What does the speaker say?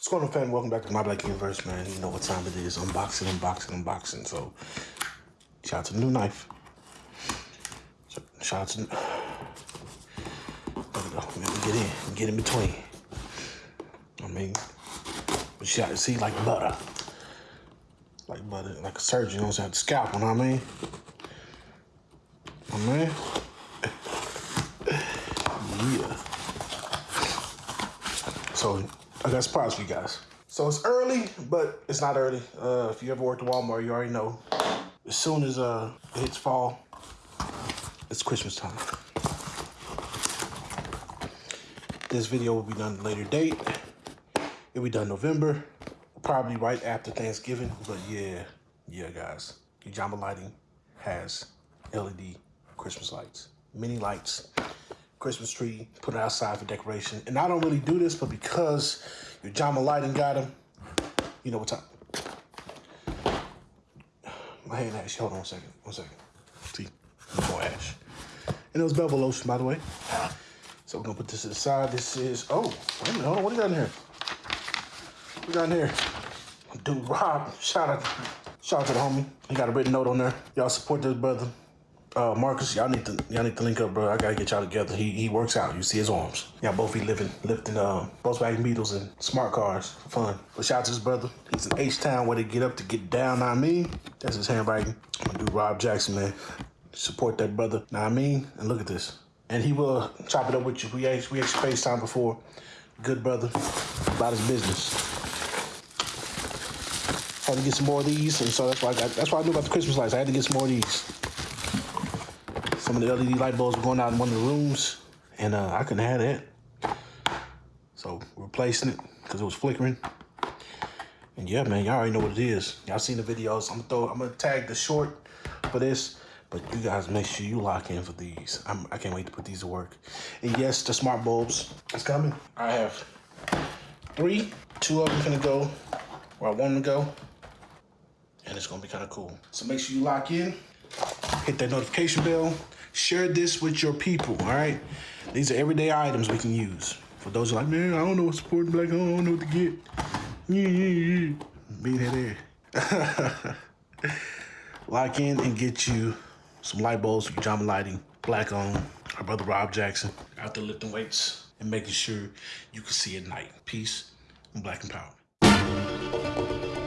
What's going on, fam? Welcome back to my Black Universe, man. You know what time it is. Unboxing, unboxing, unboxing. So, shout out to the new knife. Shout out to... There we go. Let me get in. Get in between. I mean, but shout, see, like butter. Like butter, like a surgeon, you know what I'm saying? Scalpel, you know what I mean? I mean... Yeah. So I got surprise for you guys. So it's early, but it's not early. Uh, if you ever worked at Walmart, you already know. As soon as uh, it hits fall, it's Christmas time. This video will be done at a later date. It'll be done November, probably right after Thanksgiving. But yeah, yeah, guys, Ujamaa Lighting has LED Christmas lights, mini lights Christmas tree, put it outside for decoration. And I don't really do this, but because Ujamaa Lighting got them, you know what time. My hand ash, hold on one second, one second. See, more ash. And it was bevel lotion, by the way. So we're gonna put this to the side. This is, oh, wait a minute, hold on, what do you got in here? What we got in here? Dude, Rob, shout out, shout out to the homie. He got a written note on there. Y'all support this brother uh, Marcus, y'all need to y'all need to link up, bro. I gotta get y'all together. He he works out. You see his arms. Y'all both be living lifting uh, Volkswagen Beetles and smart cars for fun. But shout out to his brother. He's in H Town where they get up to get down. I mean, that's his handwriting. I'm gonna do Rob Jackson, man. Support that brother. Now I mean, and look at this. And he will chop it up with you. We actually, we actually FaceTime before. Good brother about his business. Had to get some more of these, and so that's why I got. That's why I knew about the Christmas lights. I had to get some more of these. Some of the LED light bulbs were going out in one of the rooms, and uh, I couldn't have that. So replacing it because it was flickering. And yeah, man, y'all already know what it is. Y'all seen the videos. I'm gonna throw. I'm gonna tag the short for this. But you guys make sure you lock in for these. I'm, I can not wait to put these to work. And yes, the smart bulbs is coming. I have three. Two of them gonna go where I want them to go. And it's gonna be kind of cool. So make sure you lock in. Hit that notification bell. Share this with your people, all right? These are everyday items we can use. For those who are like, man, I don't know what supporting black, I don't know what to get. Yeah, yeah, yeah. Being that there. Lock in and get you some light bulbs for Ujamaa Lighting, black on. Our brother Rob Jackson out there lifting weights and making sure you can see at night. Peace and black empowerment.